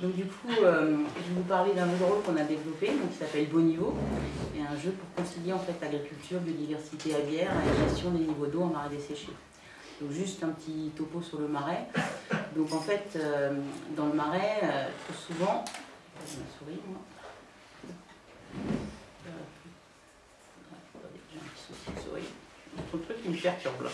Donc du coup, euh, je vais vous parler d'un jeu de rôle qu'on a développé, donc, qui s'appelle Beau Niveau, et un jeu pour concilier en fait agriculture, biodiversité aviaire et gestion des niveaux d'eau en marais desséchés. Donc juste un petit topo sur le marais. Donc en fait, euh, dans le marais, euh, trop souvent, ma souris, moi. J'ai un petit souci de souris. De trucs qui me perturbent là.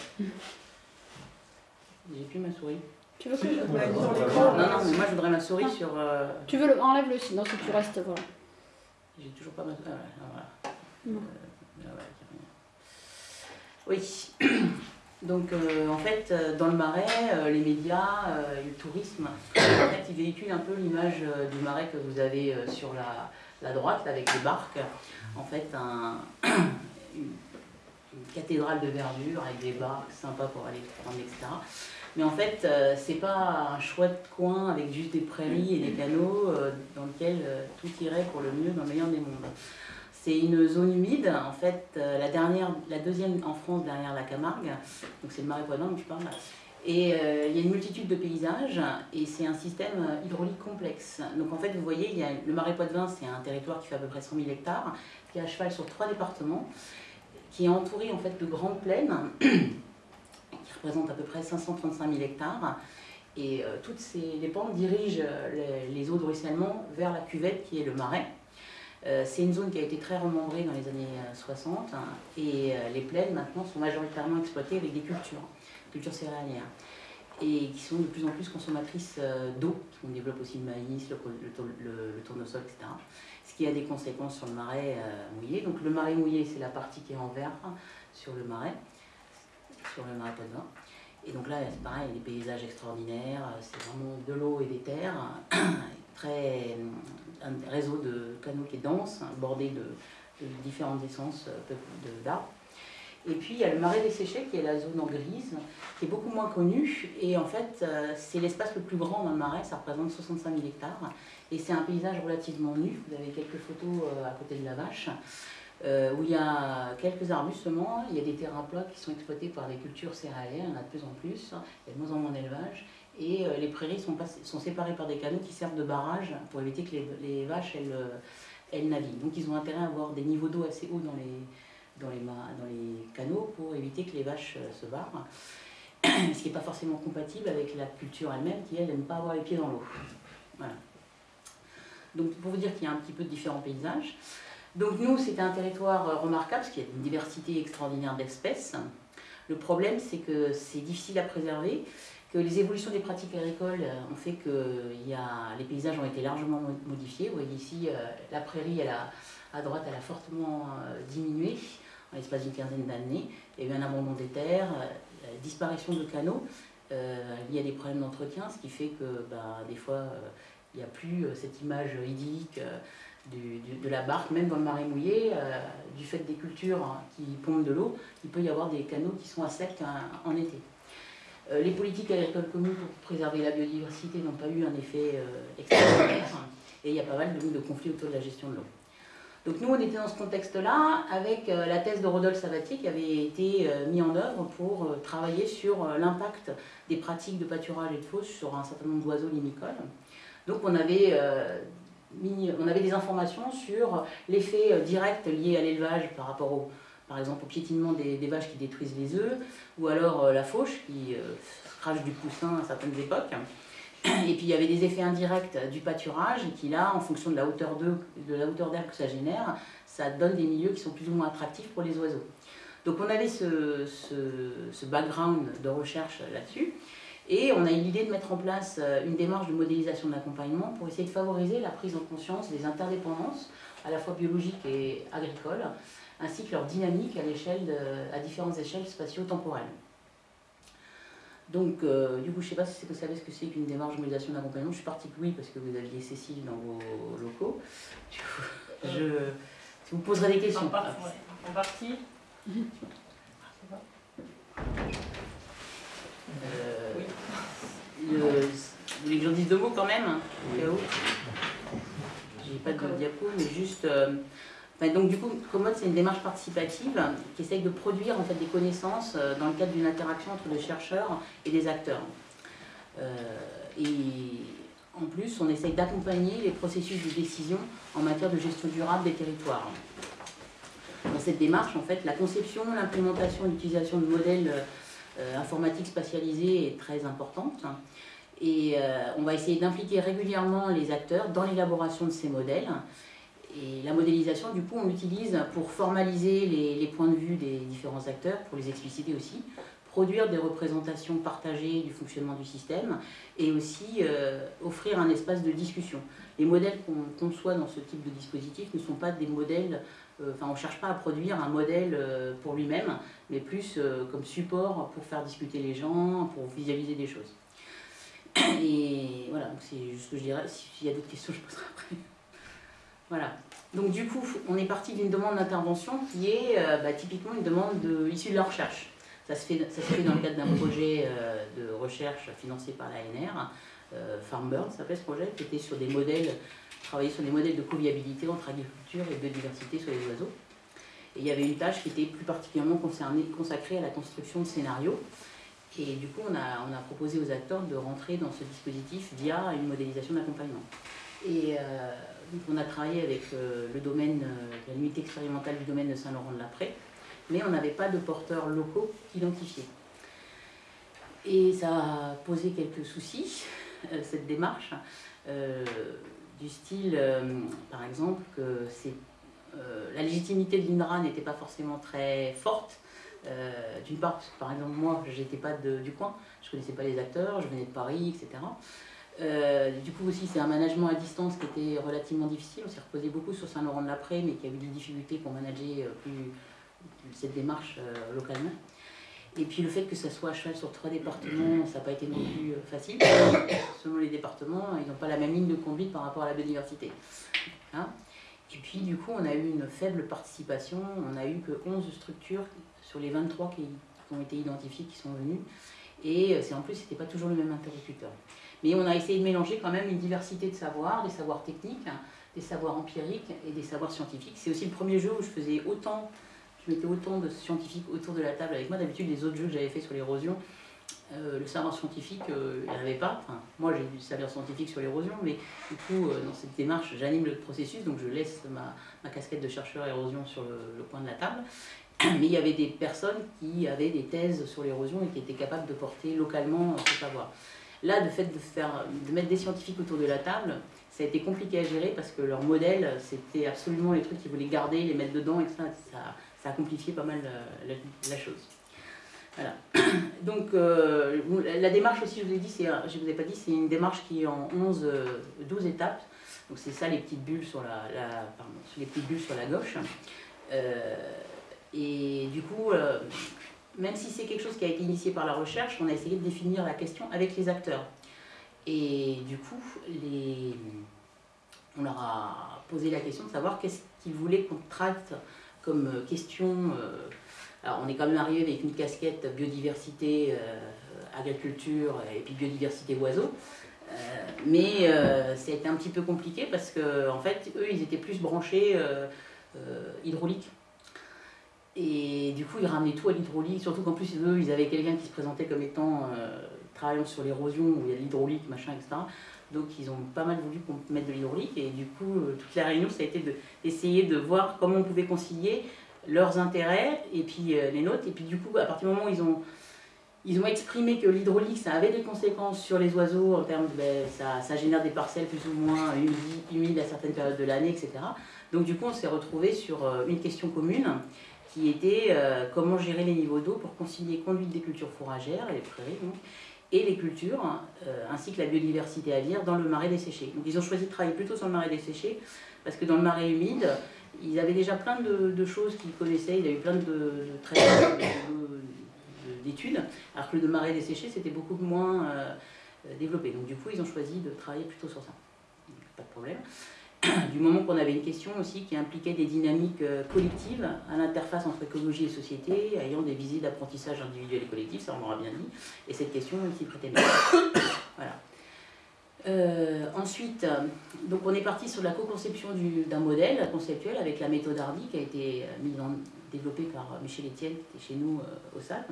J'ai plus ma souris. Tu veux que je... Ouais, sur l'écran Non, non, mais moi je voudrais ma souris Ah. sur. euh, Tu veux le... Enlève-le sinon si tu restes, voilà. J'ai toujours pas ma. Ah, voilà. Non. Euh, ah. Oui. Donc euh, en fait, dans le marais, euh, les médias, euh, et le tourisme, en fait, ils véhiculent un peu l'image euh, du marais que vous avez euh, sur la, la droite, là, avec les barques. En fait, un- une, une cathédrale de verdure avec des barques sympas pour aller prendre, etc. Mais en fait, euh, c'est pas un chouette coin avec juste des prairies et des canaux euh, dans lequel euh, tout irait pour le mieux dans le meilleur des mondes. C'est une zone humide, en fait, euh, la, dernière, la deuxième en France derrière la Camargue, donc c'est le marais dont je parle. Et il y a une multitude de paysages et c'est un système hydraulique complexe. Donc en fait, vous voyez, il y a, le marais poitevin, c'est un territoire qui fait à peu près 100 000 hectares, qui est à cheval sur trois départements, qui est entouré en fait de grandes plaines, qui représentent à peu près 535 000 hectares. Et euh, toutes ces, les pentes dirigent euh, les, eaux de ruissellement vers la cuvette qui est le marais. Euh, c'est une zone qui a été très remembrée dans les années euh, 60 hein, et euh, les plaines maintenant sont majoritairement exploitées avec des cultures, cultures céréalières et qui sont de plus en plus consommatrices euh, d'eau. On développe aussi le maïs, le, le, le- le tournesol, etc. Ce qui a des conséquences sur le marais euh, mouillé. Donc le marais mouillé, c'est la partie qui est en vert hein, sur le marais, sur le Poitevin. Et donc là, c'est pareil, des paysages extraordinaires, euh, c'est vraiment de l'eau et des terres, très, un réseau de canaux qui est dense, hein, bordé de, différentes essences euh, d'arbres. Et puis il y a le marais desséché qui est la zone en grise, qui est beaucoup moins connue. Et en fait, euh, c'est l'espace le plus grand dans le marais, ça représente 65 000 hectares. Et c'est un paysage relativement nu. Vous avez quelques photos euh, à côté de la vache, euh, où il y a quelques arbustes seulement. Il y a des terrains plats qui sont exploités par des cultures céréalières, il y en a de plus en plus. Il y a de moins en moins d'élevage. Et euh, les prairies sont, séparées par des canaux qui servent de barrage pour éviter que les, vaches elles, euh, elles naviguent. Donc ils ont intérêt à avoir des niveaux d'eau assez hauts dans les, dans les, canaux pour éviter que les vaches se barrent. Ce qui n'est pas forcément compatible avec la culture elle-même qui, elle, n'aime pas avoir les pieds dans l'eau. Voilà. Donc pour vous dire qu'il y a un petit peu de différents paysages. Donc nous, c'était un territoire euh, remarquable parce qu'il y a une diversité extraordinaire d'espèces. Le problème, c'est que c'est difficile à préserver, que les évolutions des pratiques agricoles euh, ont fait que il y a, les paysages ont été largement mo- modifiés. Vous voyez ici, euh, la prairie, a, à droite, elle a fortement diminué en l'espace d'une quinzaine d'années. Il y a eu un abandon des terres, disparition de canaux euh, liés à des problèmes d'entretien, ce qui fait que bah, des fois, il n'y a plus cette image idyllique du- de la barque, même dans le marais mouillé, euh, du fait des cultures hein, qui pompent de l'eau, il peut y avoir des canaux qui sont à sec hein, en été. Euh, les politiques agricoles communes pour préserver la biodiversité n'ont pas eu un effet euh, extraordinaire et il y a pas mal de, conflits autour de la gestion de l'eau. Donc nous, on était dans ce contexte-là avec la thèse de Rodolphe Sabatier qui avait été mise en œuvre pour travailler sur l'impact des pratiques de pâturage et de fosse sur un certain nombre d'oiseaux limicoles. Donc on avait, on avait des informations sur l'effet euh, direct lié à l'élevage par rapport au, par exemple au piétinement des, vaches qui détruisent les œufs, ou alors euh, la fauche qui euh, crache du poussin à certaines époques. Et puis il y avait des effets indirects du pâturage qui là, en fonction de la hauteur d'air que ça génère, ça donne des milieux qui sont plus ou moins attractifs pour les oiseaux. Donc on avait ce background de recherche là-dessus. Et on a eu l'idée de mettre en place euh, une démarche de modélisation de l'accompagnement pour essayer de favoriser la prise en conscience des interdépendances, à la fois biologiques et agricoles, ainsi que leur dynamique à, de- à différentes échelles spatio-temporelles. Donc, euh, du coup, je ne sais pas si vous savez ce que c'est qu'une démarche de modélisation d'accompagnement. Je suis partie que oui, parce que vous aviez Cécile dans vos locaux. Du coup, je, je vous poserai des questions. En partie. En partie. Euh, Oui. vous voulez que j'en dise deux mots quand même J'ai pas de diapo, mais juste. euh, donc du coup, Commode, c'est une démarche participative qui essaye de produire en fait des connaissances euh, dans le cadre d'une interaction entre des chercheurs et des acteurs. Euh, et en plus, on essaye d'accompagner les processus de décision en matière de gestion durable des territoires. Dans cette démarche, en fait, la conception, l'implémentation l'utilisation de modèles euh, informatiques spatialisés est très importante. Et euh, on va essayer d'impliquer régulièrement les acteurs dans l'élaboration de ces modèles. Et la modélisation, du coup, on l'utilise pour formaliser les, points de vue des différents acteurs, pour les expliciter aussi, produire des représentations partagées du fonctionnement du système et aussi euh, offrir un espace de discussion. Les modèles qu'on conçoit dans ce type de dispositif ne sont pas des modèles, enfin on ne cherche pas à produire un modèle pour lui-même, mais plus comme support pour faire discuter les gens, pour visualiser des choses. Et voilà, c'est ce que je dirais. S'il y a d'autres questions, je poserai après. Voilà. Donc du coup, on est parti d'une demande d'intervention qui est euh, bah, typiquement une demande de, issue de la recherche. Ça se fait, ça se fait dans le cadre d'un projet euh, de recherche financé par l'ANR. Euh, FarmBird s'appelait ce projet, qui était sur des modèles, travailler sur des modèles de co-viabilité entre agriculture et biodiversité sur les oiseaux. Et il y avait une tâche qui était plus particulièrement consacrée à la construction de scénarios. Et du coup, on a, proposé aux acteurs de rentrer dans ce dispositif via une modélisation d'accompagnement. Et euh, on a travaillé avec euh, le domaine, euh, la limite expérimentale du domaine de Saint-Laurent-de-la-Pré, mais on n'avait pas de porteurs locaux identifiés. Et ça a posé quelques soucis, cette démarche, du style, par exemple, que la légitimité de l'INRA n'était pas forcément très forte, euh, d'une part, parce que par exemple, moi, j'étais pas du coin, je connaissais pas les acteurs, je venais de Paris, etc. Euh, du coup aussi, c'est un management à distance qui était relativement difficile. On s'est reposé beaucoup sur Saint-Laurent-de-l'Après, mais qui a eu des difficultés pour manager euh, plus, cette démarche localement. Et puis le fait que ça soit à cheval sur trois départements, ça n'a pas été non plus facile. Selon les départements, ils n'ont pas la même ligne de conduite par rapport à la biodiversité. Hein et puis du coup, on a eu une faible participation. On a eu que 11 structures sur les 23 qui, ont été identifiés, qui sont venus. Et euh, en plus, c'était pas toujours le même interlocuteur. Mais on a essayé de mélanger quand même une diversité de savoirs, des savoirs techniques, hein, des savoirs empiriques et des savoirs scientifiques. C'est aussi le premier jeu où je faisais autant, je mettais autant de scientifiques autour de la table avec moi. D'habitude, les autres jeux que j'avais fait sur l'érosion, euh, le savoir scientifique, euh, il n'y avait pas. Enfin, moi, j'ai du savoir scientifique sur l'érosion, mais du coup, dans cette démarche, j'anime le processus, donc je laisse ma, ma casquette de chercheur érosion sur le, coin de la table. mais il y avait des personnes qui avaient des thèses sur l'érosion et qui étaient capables de porter localement ce savoir. Là, le fait de, faire, de mettre des scientifiques autour de la table, ça a été compliqué à gérer parce que leur modèle, c'était absolument les trucs qu'ils voulaient garder, les mettre dedans, et ça, ça, a compliqué pas mal la, la, chose. Voilà. Donc, euh, la démarche aussi, je vous ai dit, je vous ai pas dit, c'est une démarche qui est en 11, 12 étapes. Donc, c'est ça les petites bulles sur la, pardon, les petites bulles sur la gauche. Euh, et du coup, euh, même si c'est quelque chose qui a été initié par la recherche, on a essayé de définir la question avec les acteurs. Et du coup, les... on leur a posé la question de savoir qu'est-ce qu'ils voulaient qu'on traite comme question. Euh, alors, on est quand même arrivé avec une casquette biodiversité, euh, agriculture et puis biodiversité oiseaux. mais ça a été un petit peu compliqué parce que, en fait, eux, ils étaient plus branchés hydraulique. Et du coup, ils ramenaient tout à l'hydraulique, surtout qu'en plus, eux, ils avaient quelqu'un qui se présentait comme étant euh, travaillant sur l'érosion, où il y a l'hydraulique, machin, etc. Donc, ils ont pas mal voulu qu'on mette de l'hydraulique. Et du coup, euh, toute la réunion, ça a été d'essayer de, voir comment on pouvait concilier leurs intérêts et puis euh, les nôtres. Et puis, du coup, à partir du moment où ils ont, ils ont exprimé que l'hydraulique, ça avait des conséquences sur les oiseaux en termes de. Ben, ça, ça, génère des parcelles plus ou moins humides, humides à certaines périodes de l'année, etc. Donc, du coup, on s'est retrouvé sur une question commune qui était euh, comment gérer les niveaux d'eau pour concilier conduite des cultures fourragères et les prairies et les cultures, euh, ainsi que la biodiversité aviaire dans le marais desséché. Donc ils ont choisi de travailler plutôt sur le marais desséché, parce que dans le marais humide, ils avaient déjà plein de, choses qu'ils connaissaient, il y a eu plein de, de d'études, alors que le marais desséché, c'était beaucoup moins euh, développé. Donc du coup, ils ont choisi de travailler plutôt sur ça. pas de problème. du moment qu'on avait une question aussi qui impliquait des dynamiques euh, collectives à l'interface entre écologie et société, ayant des visées d'apprentissage individuel et collectif, ça on l'aura bien dit, et cette question s'y prêtait bien. voilà. Euh, ensuite, donc on est parti sur la co-conception d'un modèle conceptuel avec la méthode Hardy qui a été euh, mise en, développée par Michel Etienne qui était chez nous au SAP.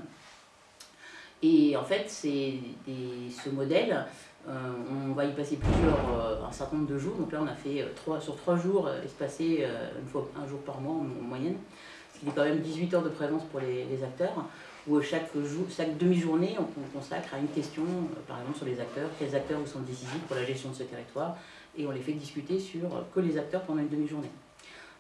Et en fait, c'est ce modèle, on va y passer plusieurs, un certain nombre de jours. Donc là, on a fait trois, sur trois jours, espacés une fois un jour par mois en, moyenne. Ce qui est quand même 18 heures de présence pour les, acteurs, où chaque, jour, chaque demi-journée, on, consacre à une question, par exemple sur les acteurs, quels acteurs vous sont décisifs pour la gestion de ce territoire, et on les fait discuter sur que les acteurs pendant une demi-journée.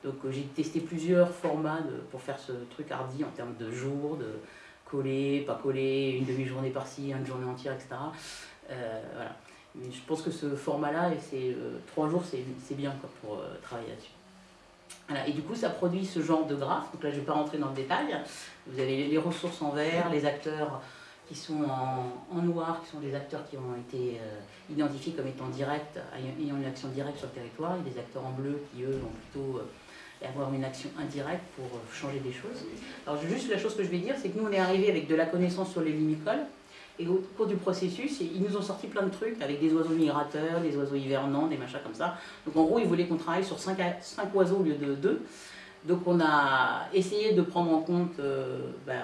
Donc euh, j'ai testé plusieurs formats pour faire ce truc hardi en termes de jours, de coller, pas coller, une demi-journée par-ci, une journée entière, etc. Euh, voilà. Je pense que ce format-là, euh, trois jours, c'est bien quoi, pour travailler là-dessus. Voilà. Et du coup, ça produit ce genre de graphe. Donc là, je ne vais pas rentrer dans le détail. Vous avez les ressources en vert, les acteurs qui sont en, noir, qui sont des acteurs qui ont été identifiés comme étant directs, ayant une action directe sur le territoire, et des acteurs en bleu qui, eux, ont plutôt avoir une action indirecte pour euh, changer des choses. Alors juste la chose que je vais dire, c'est que nous on est arrivé avec de la connaissance sur les limicoles, et au cours du processus, ils nous ont sorti plein de trucs avec des oiseaux migrateurs, des oiseaux hivernants, des machins comme ça. Donc en gros, ils voulaient qu'on travaille sur 5, oiseaux au lieu de 2. Donc on a essayé de prendre en compte euh, ben,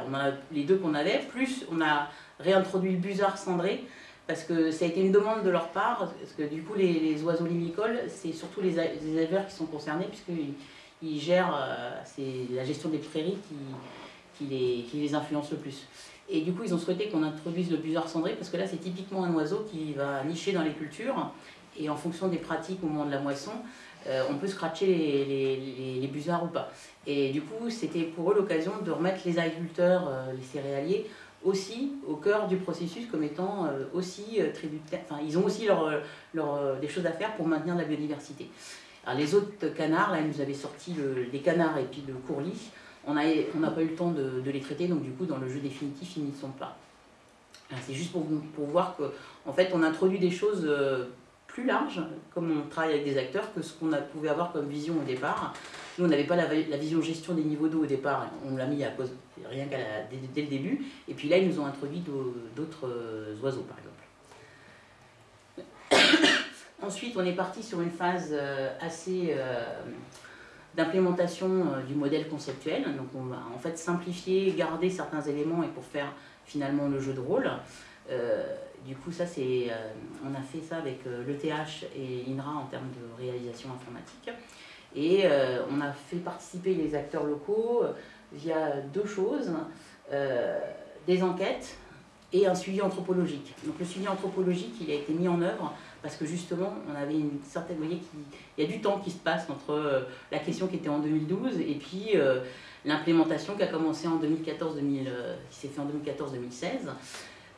les deux qu'on avait, plus on a réintroduit le busard cendré, parce que ça a été une demande de leur part, parce que du coup les, oiseaux limicoles, c'est surtout les, les éleveurs qui sont concernés, puisqu'ils ils gèrent, euh, la gestion des prairies qui, qui, les, qui influence le plus. Et du coup, ils ont souhaité qu'on introduise le busard cendré parce que là, c'est typiquement un oiseau qui va nicher dans les cultures et en fonction des pratiques au moment de la moisson, euh, on peut scratcher les, les, les, ou pas. Et du coup, c'était pour eux l'occasion de remettre les agriculteurs, euh, les céréaliers, aussi au cœur du processus comme étant aussi tributaires. Enfin, ils ont aussi leur, leur, des choses à faire pour maintenir la biodiversité. Alors les autres canards, là, ils nous avaient sorti les canards et puis le courlis. On n'a pas eu le temps de, les traiter, donc du coup, dans le jeu définitif, ils n'y sont pas. C'est juste pour, voir qu'en en fait, on introduit des choses euh, plus larges, comme on travaille avec des acteurs, que ce qu'on pouvait avoir comme vision au départ. Nous, on n'avait pas la, vision gestion des niveaux d'eau au départ, on l'a mis à cause, rien qu'à dès, dès, le début. Et puis là, ils nous ont introduit d'autres euh, oiseaux, par exemple. Ensuite, on est parti sur une phase euh, assez d'implémentation euh, du modèle conceptuel. Donc on va en fait simplifier, garder certains éléments et pour faire finalement le jeu de rôle. du coup, ça c'est, on a fait ça avec l'ETH et l'INRA en termes de réalisation informatique. Et on a fait participer les acteurs locaux via deux choses, des enquêtes et un suivi anthropologique. Donc le suivi anthropologique, il a été mis en œuvre parce que justement, on avait une certaine, vous voyez, il y a du temps qui se passe entre euh, la question qui était en 2012 et puis euh, l'implémentation qui a commencé en 2014, 2000, euh, qui s'est fait en 2014-2016.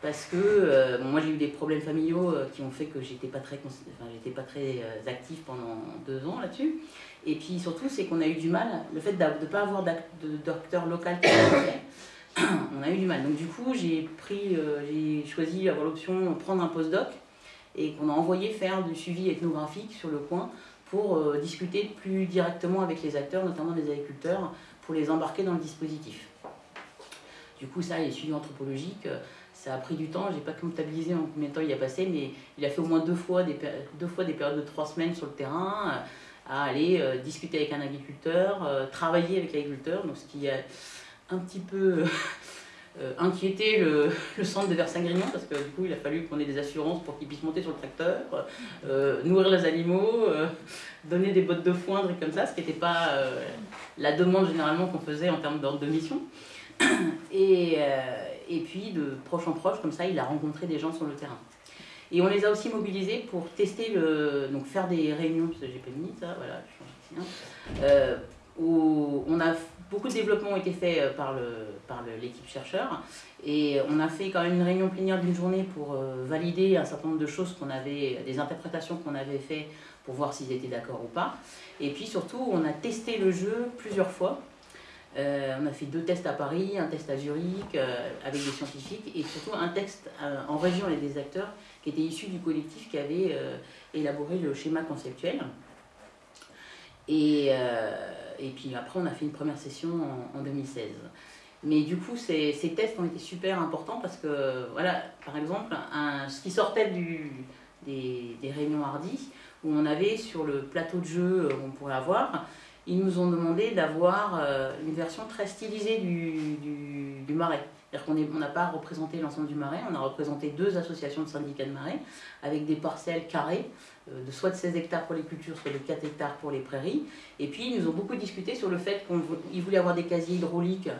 Parce que moi j'ai eu des problèmes familiaux qui ont fait que j'étais pas très, enfin, j'étais pas très active pendant deux ans là-dessus. Et puis surtout, c'est qu'on a eu du mal, le fait de ne pas avoir de docteur local qui on a eu du mal. Donc du coup, j'ai pris, j'ai choisi d'avoir l'option de prendre un postdoc et qu'on a envoyé faire du suivi ethnographique sur le coin pour euh, discuter plus directement avec les acteurs, notamment les agriculteurs, pour les embarquer dans le dispositif. Du coup, ça, les suivis anthropologiques, euh, ça a pris du temps. Je n'ai pas comptabilisé en combien de temps il a passé, mais il a fait au moins deux fois des, deux fois des périodes de trois semaines sur le terrain, euh, à aller discuter avec un agriculteur, travailler avec l'agriculteur, donc ce qui a un petit peu euh, inquiéter le, centre de Versailles-Grignon parce que du coup il a fallu qu'on ait des assurances pour qu'ils puissent monter sur le tracteur, euh, nourrir les animaux, euh, donner des bottes de foin, des comme ça, ce qui n'était pas la demande généralement qu'on faisait en termes d'ordre de mission. Et, et puis de proche en proche, comme ça, il a rencontré des gens sur le terrain. Et on les a aussi mobilisés pour tester le. donc faire des réunions, parce que j'ai pas mis ça, voilà, je change ici, où on a beaucoup de développement ont été faits euh, par, le, par l'équipe chercheur et on a fait quand même une réunion plénière d'une journée pour euh, valider un certain nombre de choses qu'on avait, des interprétations qu'on avait fait pour voir s'ils étaient d'accord ou pas. Et puis surtout, on a testé le jeu plusieurs fois. Euh, on a fait deux tests à Paris, un test à Zurich avec des scientifiques et surtout un test en région avec des acteurs qui étaient issus du collectif qui avait élaboré le schéma conceptuel. Et et puis après, on a fait une première session en, 2016. Mais du coup, ces, tests ont été super importants parce que, voilà, par exemple, ce qui sortait des, réunions hardies, où on avait sur le plateau de jeu, on pourrait avoir, ils nous ont demandé d'avoir euh, une version très stylisée du marais. C'est-à-dire n'a pas représenté l'ensemble du marais, on a représenté deux associations de syndicats de marais avec des parcelles carrées euh, de soit de 16 hectares pour les cultures, soit de 4 hectares pour les prairies. Et puis ils nous ont beaucoup discuté sur le fait qu'ils voulaient avoir des casiers hydrauliques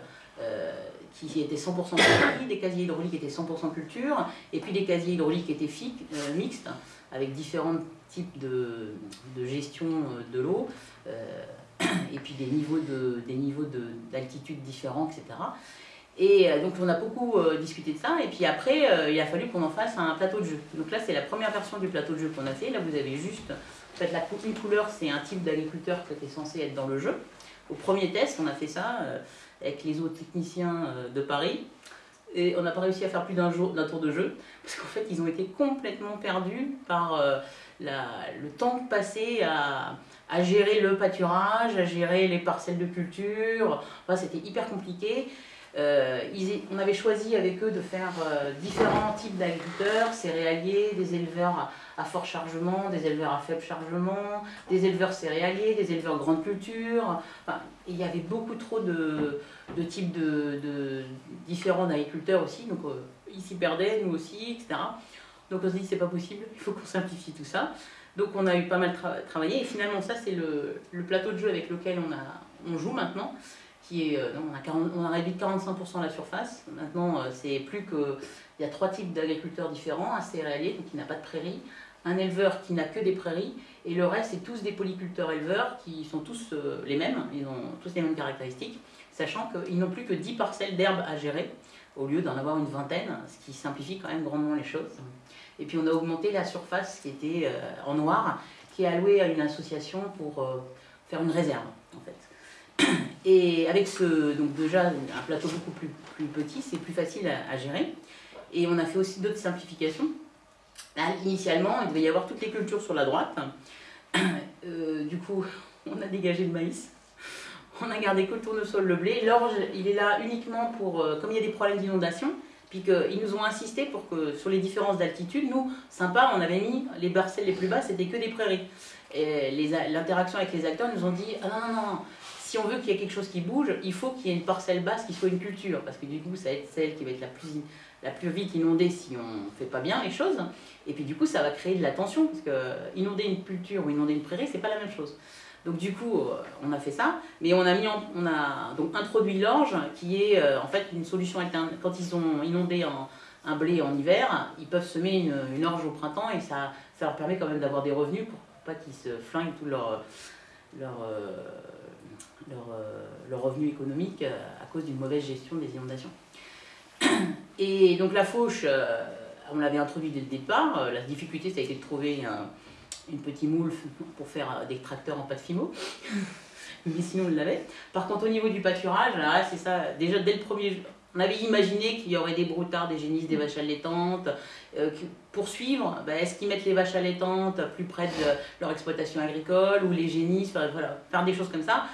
euh, qui étaient 100% prairies, des casiers hydrauliques étaient 100% culture, et puis des casiers hydrauliques étaient euh, mixtes, avec différents types de, de gestion de l'eau, et puis des niveaux d'altitude différents, etc. Et euh, donc on a beaucoup euh, discuté de ça, et puis après euh, il a fallu qu'on en fasse un plateau de jeu. Donc là c'est la première version du plateau de jeu qu'on a fait, là vous avez juste, en fait la une couleur c'est un type d'agriculteur qui était censé être dans le jeu. Au premier test on a fait ça avec les autres techniciens de Paris, et on n'a pas réussi à faire plus d'un tour de jeu, parce qu'en fait ils ont été complètement perdus par le temps passé à, à gérer le pâturage, à gérer les parcelles de culture, enfin, c'était hyper compliqué. Euh, on avait choisi avec eux de faire euh, différents types d'agriculteurs, céréaliers, des éleveurs à, fort chargement, des éleveurs à faible chargement, des éleveurs céréaliers, des éleveurs grande culture. il y avait beaucoup trop de, types de, différents d'agriculteurs aussi, donc euh, ils s'y perdaient, nous aussi, etc. Donc on s'est dit c'est pas possible, il faut qu'on simplifie tout ça. Donc on a eu pas mal travaillé et finalement ça c'est le, plateau de jeu avec lequel on, a, on joue maintenant. Euh, on, a réduit de 45% la surface. Maintenant, euh, c'est plus que. Il y a trois types d'agriculteurs différents un céréalier, donc qui n'a pas de prairies, un éleveur qui n'a que des prairies, et le reste, c'est tous des polyculteurs éleveurs qui sont tous euh, les mêmes, ils ont tous les mêmes caractéristiques, sachant qu'ils n'ont plus que 10 parcelles d'herbe à gérer, au lieu d'en avoir une vingtaine, ce qui simplifie quand même grandement les choses. Et puis on a augmenté la surface qui était en noir, qui est allouée à une association pour faire une réserve, en fait. Et avec ce, donc déjà un plateau beaucoup plus, plus petit, c'est plus facile à, gérer. Et on a fait aussi d'autres simplifications. Initialement, il devait y avoir toutes les cultures sur la droite. Euh, du coup, on a dégagé le maïs. On a gardé que le tournesol, le blé. L'orge, il est là uniquement pour, euh, comme il y a des problèmes d'inondation, puis qu'ils nous ont insisté pour que sur les différences d'altitude, nous, sympa, on avait mis les parcelles les plus basses, c'était que des prairies. Et l'interaction avec les acteurs nous ont dit ah non, non, non, si on veut qu'il y ait quelque chose qui bouge, il faut qu'il y ait une parcelle basse qui soit une culture, parce que du coup, ça va être celle qui va être la plus, la plus vite inondée si on ne fait pas bien les choses. Et puis du coup, ça va créer de la tension, parce que inonder une culture ou inonder une prairie, c'est pas la même chose. Donc du coup, euh, on a fait ça, mais on a, mis on a donc introduit l'orge, qui est euh, en fait une solution alternative. Quand ils ont inondé un blé en hiver, ils peuvent semer une, orge au printemps et ça, ça leur permet quand même d'avoir des revenus pour pas qu'ils se flinguent tout leur, euh, leur, euh, leur revenu économique euh, à cause d'une mauvaise gestion des inondations. Et donc la fauche, euh, on l'avait introduit dès le départ. La difficulté, ça a été de trouver une petite moule pour faire des tracteurs en pâte fimo. Mais sinon, on l'avait. Par contre, au niveau du pâturage, c'est ça. Déjà, dès le premier on avait imaginé qu'il y aurait des broutards, des génisses, des vaches allaitantes. pour suivre, bah, est-ce qu'ils mettent les vaches allaitantes plus près de leur exploitation agricole ou les génisses, voilà, faire des choses comme ça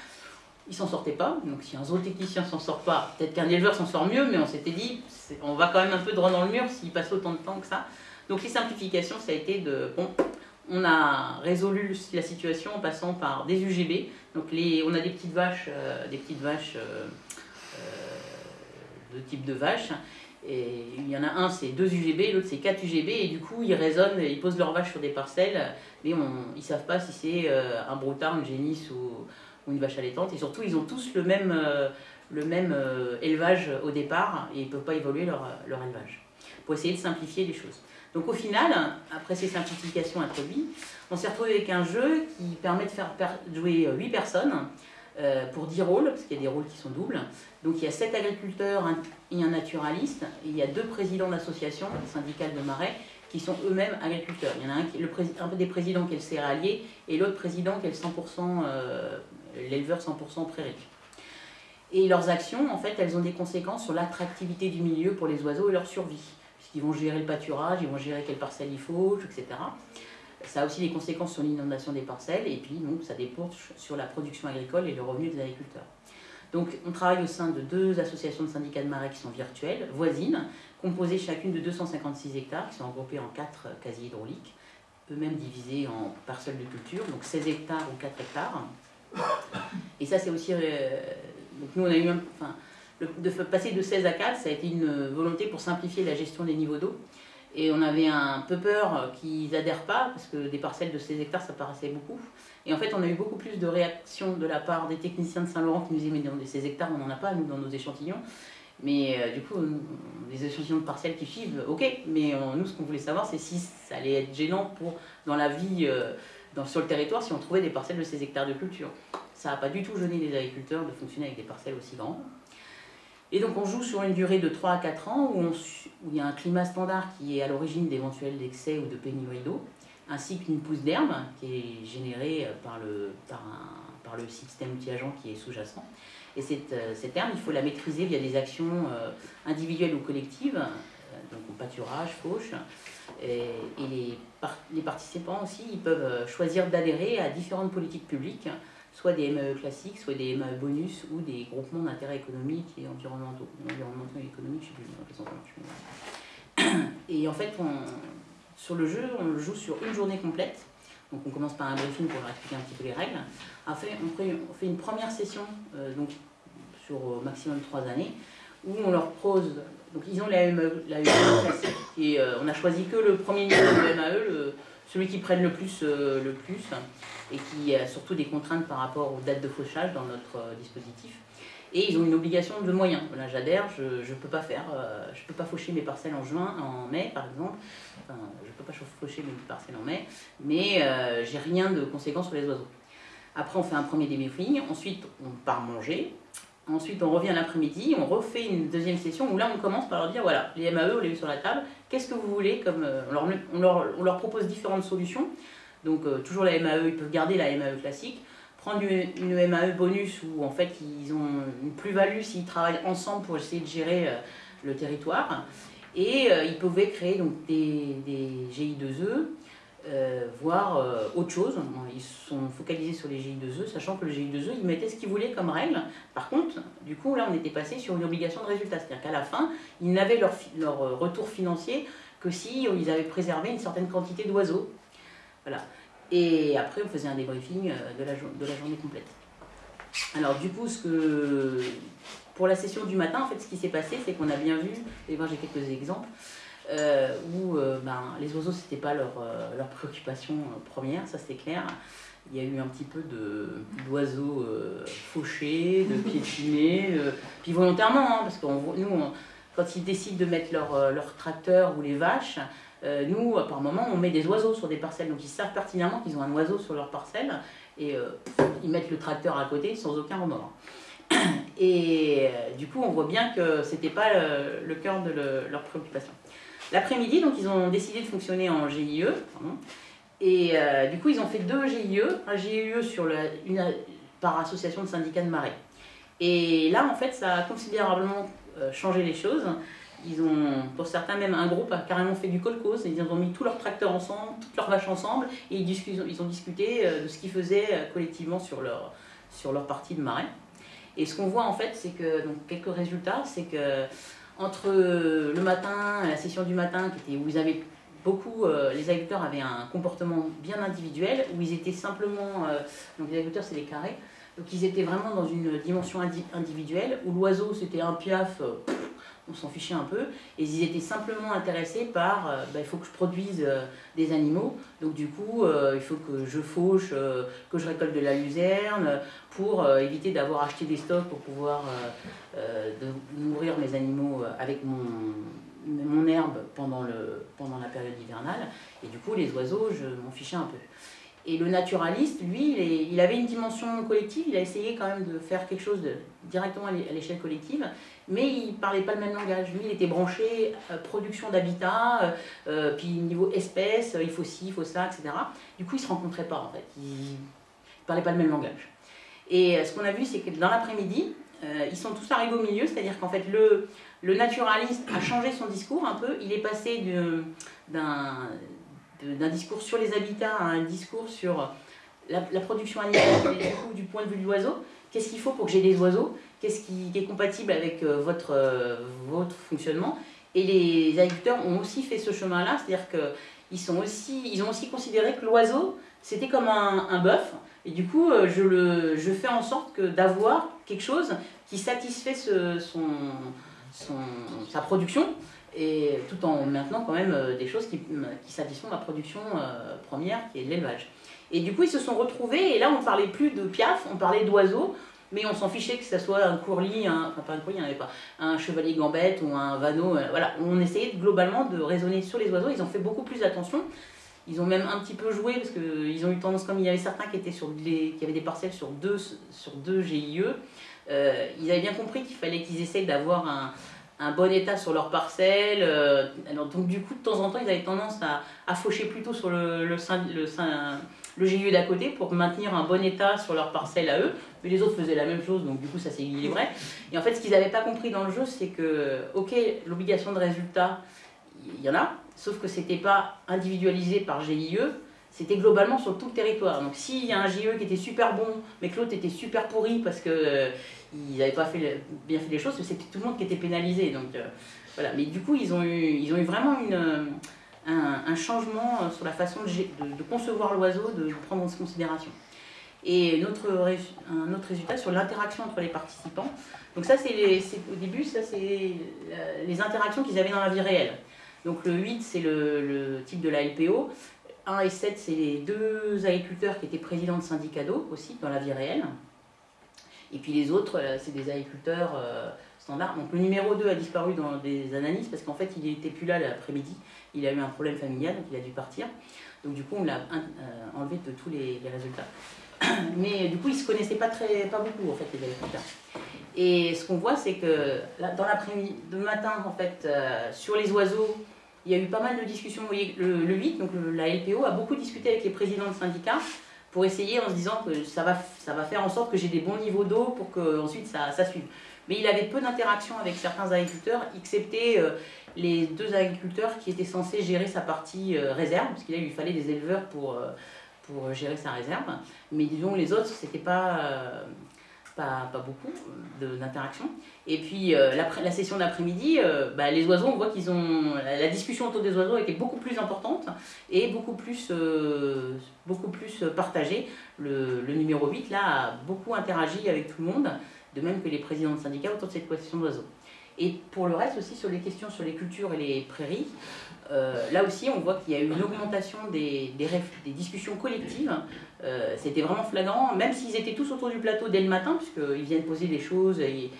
il s'en sortait pas. Donc si un zootechnicien s'en sort pas, peut-être qu'un éleveur s'en sort mieux, mais on s'était dit, on va quand même un peu droit dans le mur s'il passe autant de temps que ça. Donc les simplifications, ça a été de, bon, on a résolu la situation en passant par des UGB. Donc on a des petites vaches, euh, des petites vaches euh, euh, de type de vaches. Et il y en a un, c'est deux UGB, l'autre c'est quatre UGB, et du coup ils raisonnent, ils posent leurs vaches sur des parcelles, mais on, ils ne savent pas si c'est un broutard, une génisse ou, ou une vache allaitante. Et surtout, ils ont tous le même, euh, le même euh, élevage au départ et ils ne peuvent pas évoluer leur, leur, élevage. Pour essayer de simplifier les choses. Donc au final, après ces simplifications introduites, on s'est retrouvé avec un jeu qui permet de faire jouer 8 personnes euh, pour 10 rôles, parce qu'il y a des rôles qui sont doubles. Donc il y a 7 agriculteurs et un naturaliste, et il y a deux présidents d'associations syndicales de marais qui sont eux-mêmes agriculteurs. Il y en a un, qui, le un des présidents qui est le céréalier et l'autre président qui est le 100% l'éleveur 100% prairie. Et leurs actions, en fait, elles ont des conséquences sur l'attractivité du milieu pour les oiseaux et leur survie. Puisqu'ils vont gérer le pâturage, ils vont gérer quelle parcelle il faut, etc. Ça a aussi des conséquences sur l'inondation des parcelles, et puis donc, ça dépend sur la production agricole et le revenu des agriculteurs. Donc on travaille au sein de deux associations de syndicats de marais qui sont virtuelles, voisines, composées chacune de 256 hectares, qui sont regroupées en quatre casiers hydrauliques, eux-mêmes divisés en parcelles de culture, donc 16 hectares ou 4 hectares. Et ça, c'est aussi. Euh, donc, nous, on a eu. enfin, de passer de 16 à 4, ça a été une volonté pour simplifier la gestion des niveaux d'eau. Et on avait un peu peur qu'ils n'adhèrent pas, parce que des parcelles de 16 hectares, ça paraissait beaucoup. Et en fait, on a eu beaucoup plus de réactions de la part des techniciens de Saint-Laurent qui nous disaient, mais dans ces hectares, on n'en a pas, nous, dans nos échantillons. Mais euh, du coup, les échantillons de parcelles qui suivent, ok. Mais nous, ce qu'on voulait savoir, c'est si ça allait être gênant pour, dans la vie euh, sur le territoire, si on trouvait des parcelles de ces hectares de culture. Ça n'a pas du tout gêné les agriculteurs de fonctionner avec des parcelles aussi grandes. Et donc on joue sur une durée de 3 à 4 ans où, il y a un climat standard qui est à l'origine d'éventuels excès ou de pénurie d'eau, ainsi qu'une pousse d'herbe qui est générée par le, par, le système qui est sous-jacent. Et cette, euh, cette, herbe, il faut la maîtriser via des actions euh, individuelles ou collectives, euh, donc pâturage, fauche. Et, les, les, participants aussi, ils peuvent choisir d'adhérer à différentes politiques publiques soit des MAE classiques, soit des MAE bonus ou des groupements d'intérêt économique et environnementaux. Environnementaux et économiques, je sais plus Et en fait, sur le jeu, on le joue sur une journée complète. Donc on commence par un briefing pour leur expliquer un petit peu les règles. Après, on fait une première session euh, donc, sur au maximum trois années où on leur pose. Donc ils ont la MAE, la classique et euh, on a choisi que le premier niveau de MAE, celui qui prenne le plus, euh, le plus et qui a surtout des contraintes par rapport aux dates de fauchage dans notre euh, dispositif. Et ils ont une obligation de moyens. Voilà, j'adhère, je ne peux pas peux pas faucher mes parcelles en juin, en mai par exemple. Enfin, je ne peux pas faucher mes parcelles en mai, mais j'ai rien de conséquent sur les oiseaux. Après, on fait un premier débriefing, ensuite on part manger, Ensuite, on revient l'après-midi, on refait une deuxième session où là, on commence par leur dire voilà, les MAE, on les met sur la table, qu'est-ce que vous voulez comme, euh, on, leur, propose différentes solutions. Donc, euh, toujours la MAE, ils peuvent garder la MAE classique, prendre une, MAE bonus où en fait, ils ont une plus-value s'ils travaillent ensemble pour essayer de gérer euh, le territoire. Et ils pouvaient créer donc, des, des GI2E euh, voir euh, autre chose. Ils sont focalisés sur les GI2E, sachant que le GI2E, ils mettaient ce qu'ils voulaient comme règle. Par contre, du coup, là, on était passé sur une obligation de résultat. C'est-à-dire qu'à la fin, ils n'avaient leur, leur, euh, retour financier que si ils avaient préservé une certaine quantité d'oiseaux. Voilà. Et après, on faisait un débriefing de la, de la journée complète. Alors, du coup, ce que, pour la session du matin, en fait, ce qui s'est passé, c'est qu'on a bien vu, et voir j'ai quelques exemples, euh, où euh, ben, les oiseaux, c'était pas leur, euh, leur préoccupation première, ça c'est clair. Il y a eu un petit peu d'oiseaux fauchés, de piétinés, puis volontairement, hein, parce que nous, quand ils décident de mettre leur, leur tracteur ou les vaches, nous, par moment, on met des oiseaux sur des parcelles. Donc ils savent pertinemment qu'ils ont un oiseau sur leur parcelle et ils mettent le tracteur à côté sans aucun remords. Et du coup, on voit bien que c'était pas le, cœur de leur préoccupation. L'après-midi, donc ils ont décidé de fonctionner en GIE. et euh, du coup, ils ont fait deux GIE, un GIE sur une, par association de syndicats de marais. Et là, en fait, ça a considérablement euh, changé les choses. Ils ont, pour certains, même un groupe a carrément fait du colcos. Ils ont mis tous leurs tracteurs ensemble, toutes leurs vaches ensemble, et ils, ils ont discuté euh, de ce qu'ils faisaient collectivement sur leur, sur leur partie de marais. Et ce qu'on voit, en fait, c'est que, donc, quelques résultats, c'est que entre le matin, la session du matin, où ils avaient beaucoup, euh, les agriculteurs avaient un comportement bien individuel, où ils étaient simplement, euh, donc les agriculteurs c'est les carrés, donc ils étaient vraiment dans une dimension individuelle, où l'oiseau c'était un piaf, euh, on s'en fichait un peu, et ils étaient simplement intéressés par, bah, il faut que je produise des animaux, donc du coup il faut que je fauche, que je récolte de la luzerne, pour éviter d'avoir acheté des stocks pour pouvoir euh, nourrir mes animaux euh, avec mon, mon herbe pendant, le, pendant la période hivernale. Et du coup, les oiseaux, je m'en fichais un peu. Et le naturaliste, lui, il, avait une dimension collective, il a essayé quand même de faire quelque chose directement à l'échelle collective, mais il ne parlait pas le même langage. Lui, il était branché euh, production d'habitat, puis niveau espèce, il faut ci, il faut ça, etc. Du coup, ils ne se rencontraient pas en fait, ils ne parlaient pas le même langage. Et ce qu'on a vu, c'est que dans l'après-midi, euh, ils sont tous arrivés au milieu, c'est-à-dire qu'en fait le, le naturaliste a changé son discours un peu, il est passé d'un discours sur les habitats à un discours sur la, production animale du, du point de vue de l'oiseau. Qu'est-ce qu'il faut pour que j'ai des oiseaux? Qu'est-ce qui, est compatible avec euh, votre, euh, votre fonctionnement? Et les agriculteurs ont aussi fait ce chemin-là, c'est-à-dire qu'ils ont aussi considéré que l'oiseau, c'était comme un, bœuf, et du coup, je, le, je fais en sorte d'avoir quelque chose qui satisfait son, sa production, et tout en maintenant quand même euh, des choses qui, qui satisfont ma production euh, première, qui est l'élevage. Et du coup, ils se sont retrouvés, et là, on ne parlait plus de piaf, on parlait d'oiseaux, mais on s'en fichait que ce soit un courlis, enfin pas un courlis, en avait pas, un chevalier gambette ou un vanneau, euh, voilà. On essayait globalement de raisonner sur les oiseaux, ils ont fait beaucoup plus attention. Ils ont même un petit peu joué, parce qu'ils ont eu tendance, comme il y avait certains qui, étaient sur des, qui avaient des parcelles sur deux, sur deux GIE, euh, ils avaient bien compris qu'il fallait qu'ils essayent d'avoir un, bon état sur leur parcelle. Euh, donc du coup, de temps en temps, ils avaient tendance à, faucher plutôt sur le, GIE d'à côté pour maintenir un bon état sur leur parcelle à eux. Mais les autres faisaient la même chose, donc du coup, ça s'équilibrait. Et en fait, ce qu'ils n'avaient pas compris dans le jeu, c'est que, ok, l'obligation de résultat, il y en a, sauf que c'était pas individualisé par GIE, c'était globalement sur tout le territoire. Donc s'il y a un GIE qui était super bon, mais que l'autre était super pourri parce que euh, n'avaient pas fait, bien fait les choses, c'était tout le monde qui était pénalisé. Donc euh, voilà. Mais du coup, ils ont eu, ils ont eu vraiment une, un, un, changement sur la façon de, concevoir l'oiseau, de prendre en considération. Et notre, un autre résultat sur l'interaction entre les participants. Donc ça, c'est au début, ça c'est les interactions qu'ils avaient dans la vie réelle. Donc le 8, c'est le, le, type de la LPO. 1 et 7, c'est les deux agriculteurs qui étaient présidents de syndicats d'eau aussi dans la vie réelle. Et puis les autres, c'est des agriculteurs euh, standards. Donc le numéro 2 a disparu dans des analyses parce qu'en fait, il n'était plus là l'après-midi. Il a eu un problème familial, donc il a dû partir. Donc du coup, on l'a euh, enlevé de tous les, résultats. Mais du coup, ils ne se connaissaient pas, très, pas beaucoup, en fait, les agriculteurs. Et ce qu'on voit, c'est que dans l'après-midi, le matin, en fait, euh, sur les oiseaux, il y a eu pas mal de discussions. Le, le 8, donc la LPO, a beaucoup discuté avec les présidents de syndicats pour essayer en se disant que ça va, ça va faire en sorte que j'ai des bons niveaux d'eau pour que ensuite ça, ça suive. Mais il avait peu d'interaction avec certains agriculteurs, excepté euh, les deux agriculteurs qui étaient censés gérer sa partie euh, réserve, parce qu'il lui fallait des éleveurs pour, euh, pour gérer sa réserve. Mais disons, les autres, c'était pas pas, pas beaucoup d'interaction. Et puis euh, la, la, session d'après-midi, euh, bah, les oiseaux, on voit qu'ils ont. La, discussion autour des oiseaux était beaucoup plus importante et beaucoup plus, euh, beaucoup plus partagée. Le, le, numéro 8, là, a beaucoup interagi avec tout le monde, de même que les présidents de syndicats autour de cette question d'oiseaux. Et pour le reste aussi, sur les questions sur les cultures et les prairies, euh, là aussi, on voit qu'il y a eu une augmentation des, des, des discussions collectives. Euh, C'était vraiment flagrant, même s'ils étaient tous autour du plateau dès le matin, puisqu'ils viennent poser des choses. Et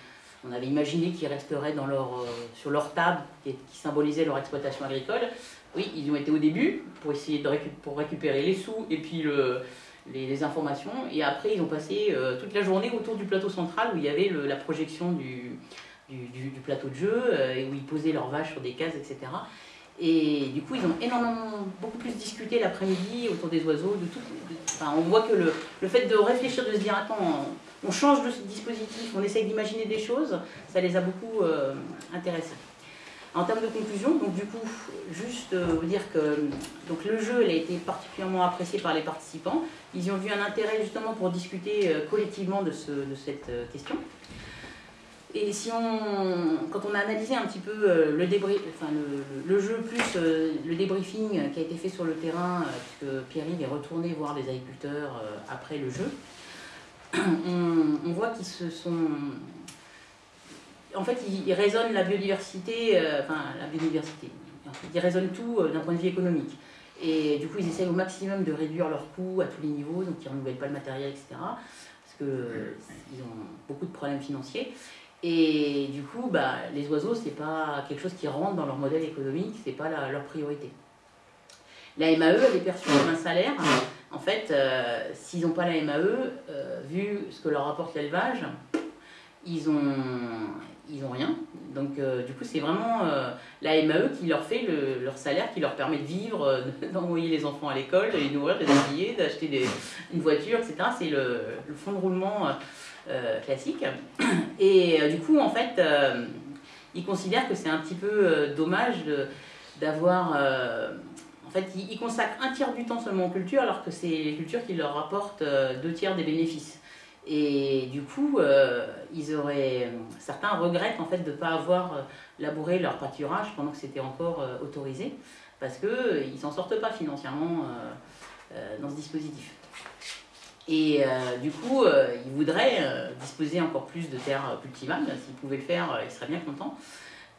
on avait imaginé qu'ils resteraient dans leur, euh, sur leur table qui, symbolisait leur exploitation agricole. Oui, ils ont été au début pour essayer de récup pour récupérer les sous et puis le, les, informations. Et après, ils ont passé toute la journée autour du plateau central où il y avait la projection du, du, du, plateau de jeu euh, et où ils posaient leurs vaches sur des cases, etc. Et du coup, ils ont énormément, beaucoup plus discuté l'après-midi autour des oiseaux. De tout, enfin, on voit que le, le, fait de réfléchir, de se dire, attends, on, change de dispositif, on essaye d'imaginer des choses, ça les a beaucoup euh, intéressés. En termes de conclusion, donc du coup, juste euh, vous dire que donc, le jeu a été particulièrement apprécié par les participants. Ils ont vu un intérêt justement pour discuter collectivement de, ce, de cette question. Et si on, quand on a analysé un petit peu euh, le, enfin le, le, jeu plus euh, le débriefing qui a été fait sur le terrain, euh, puisque Pierre-Yves est retourné voir les agriculteurs après le jeu, on, on voit qu'ils se sont... En fait, ils, ils raisonnent la biodiversité, enfin la biodiversité, ils raisonnent tout d'un point de vue économique. Et du coup, ils essayent au maximum de réduire leurs coûts à tous les niveaux, donc ils ne renouvellent pas le matériel, etc. Parce qu'ils ont beaucoup de problèmes financiers. Et du coup, bah, les oiseaux, c'est pas quelque chose qui rentre dans leur modèle économique, c'est pas leur priorité. La MAE, elle est perçue comme un salaire. En fait, euh, s'ils n'ont pas la MAE, euh, vu ce que leur apporte l'élevage, ils ont, ils ont rien. Donc, euh, du coup, c'est vraiment la MAE qui leur fait le, leur salaire, qui leur permet de vivre, d'envoyer les enfants à l'école, de les nourrir, de les habiller, d'acheter une voiture, etc. C'est le, fonds de roulement classique. Et euh, du coup, en fait, euh, ils considèrent que c'est un petit peu euh, dommage d'avoir... en fait, ils, consacrent un tiers du temps seulement aux cultures, alors que c'est les cultures qui leur rapportent deux tiers des bénéfices. Et du coup, ils auraient... Certains regrettent en fait de ne pas avoir labouré leur pâturage pendant que c'était encore autorisé, parce qu'ils ne s'en sortent pas financièrement dans ce dispositif. Et euh, du coup, euh, ils voudraient euh, disposer encore plus de terres cultivables. S'ils pouvaient le faire, ils seraient bien contents.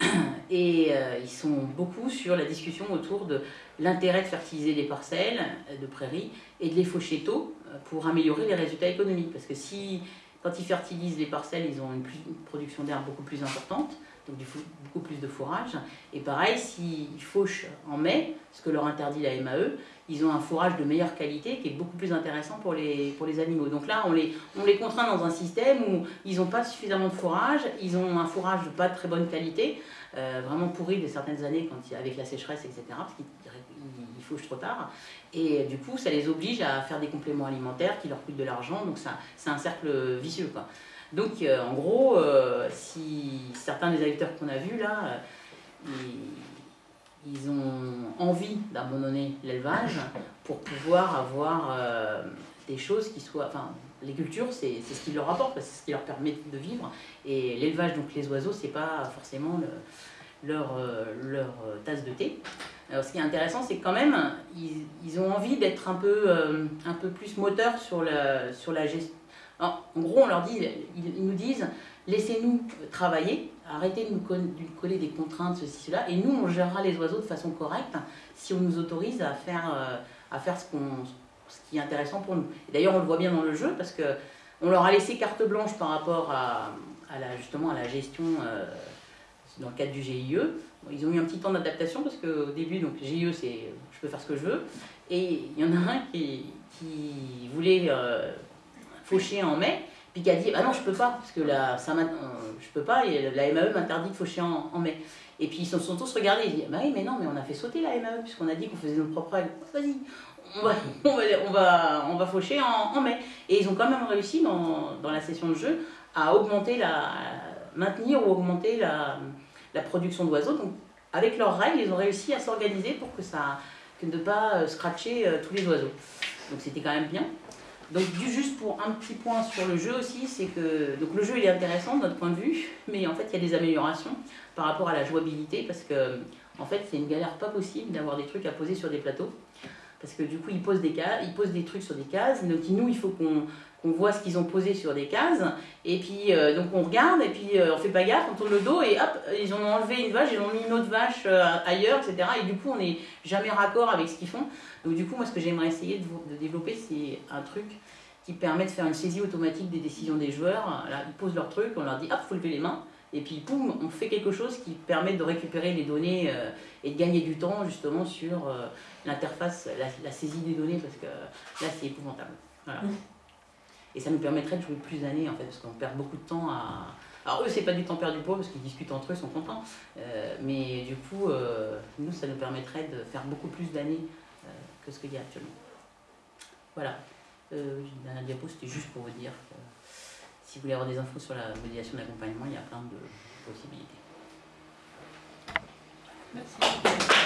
Et ils sont beaucoup sur la discussion autour de l'intérêt de fertiliser les parcelles de prairies et de les faucher tôt pour améliorer les résultats économiques. Parce que si, quand ils fertilisent les parcelles, ils ont une, production d'herbe beaucoup plus importante, donc beaucoup plus de fourrage. Et pareil, s'ils fauchent en mai, ce que leur interdit la MAE, ils ont un fourrage de meilleure qualité qui est beaucoup plus intéressant pour les, pour les animaux. Donc là, on les, on les contraint dans un système où ils n'ont pas suffisamment de fourrage, ils ont un fourrage de pas très bonne qualité, euh, vraiment pourri de certaines années quand avec la sécheresse, etc., fauchent trop tard. Et du coup, ça les oblige à faire des compléments alimentaires qui leur coûtent de l'argent, donc c'est un cercle vicieux. Quoi. Donc euh, en gros, euh, si certains des agriculteurs qu'on a vus là, euh, ils, ils ont envie d'abandonner l'élevage pour pouvoir avoir des choses qui soient... Enfin, les cultures, c'est ce qui leur apporte, c'est ce qui leur permet de vivre. Et l'élevage, donc les oiseaux, c'est pas forcément le- leur, euh, leur euh, tasse de thé. Alors, ce qui est intéressant, c'est quand même, ils, ils ont envie d'être un peu, euh, un peu plus moteurs sur la, sur la gestion. En gros, on leur dit, ils, nous disent, laissez-nous travailler, arrêtez de nous, coller des contraintes, ceci, cela, et nous, on gérera les oiseaux de façon correcte si on nous autorise à faire, à faire ce, qu'on, ce qui est intéressant pour nous. D'ailleurs, on le voit bien dans le jeu, parce que on leur a laissé carte blanche par rapport à, à la, justement à la gestion dans le cadre du GIE. Ils ont eu un petit temps d'adaptation parce qu'au début, donc GIE, c'est je peux faire ce que je veux. Et il y en a un qui, qui voulait euh, faucher en mai, puis qui a dit Ah non, je peux pas, parce que là, ça euh, je peux pas, et la MAE m'interdit de faucher en, mai. Et puis ils se sont tous regardés, ils disent Bah oui, mais non, mais on a fait sauter la MAE, puisqu'on a dit qu'on faisait nos propres règles. Vas-y, on va, on va, on va, on va faucher en, en mai. Et ils ont quand même réussi dans, dans la session de jeu à augmenter la. maintenir ou augmenter la, la production d'oiseaux. Donc, avec leurs règles, ils ont réussi à s'organiser pour que ça que ne pas euh, scratcher euh, tous les oiseaux. Donc, c'était quand même bien. Donc, juste pour un petit point sur le jeu aussi, c'est que donc le jeu il est intéressant de notre point de vue, mais en fait, il y a des améliorations par rapport à la jouabilité parce que en fait, c'est une galère pas possible d'avoir des trucs à poser sur des plateaux. Parce que du coup, ils posent des, cas, ils posent des trucs sur des cases. Donc, nous, il faut qu'on qu'on voit ce qu'ils ont posé sur des cases. Et puis, euh, donc, on regarde, et puis euh, on fait pas gaffe, on tourne le dos, et hop, ils ont enlevé une vache, ils ont mis une autre vache euh, ailleurs, etc. Et du coup, on n'est jamais raccord avec ce qu'ils font. Donc, du coup, moi, ce que j'aimerais essayer de, développer, c'est un truc qui permet de faire une saisie automatique des décisions des joueurs. Là, ils posent leur truc, on leur dit, hop, faut lever les mains. Et puis, poum, on fait quelque chose qui permet de récupérer les données et de gagner du temps, justement, sur l'interface, la, saisie des données, parce que là, c'est épouvantable. Voilà. Et ça nous permettrait de jouer plus d'années, en fait, parce qu'on perd beaucoup de temps à... Alors eux, c'est pas du temps perdu pour eux, parce qu'ils discutent entre eux, ils sont contents. Euh, mais du coup, euh, nous, ça nous permettrait de faire beaucoup plus d'années euh, que ce qu'il y a actuellement. Voilà. Dernière diapo, c'était juste pour vous dire que si vous voulez avoir des infos sur la modélisation d'accompagnement, il y a plein de possibilités. Merci.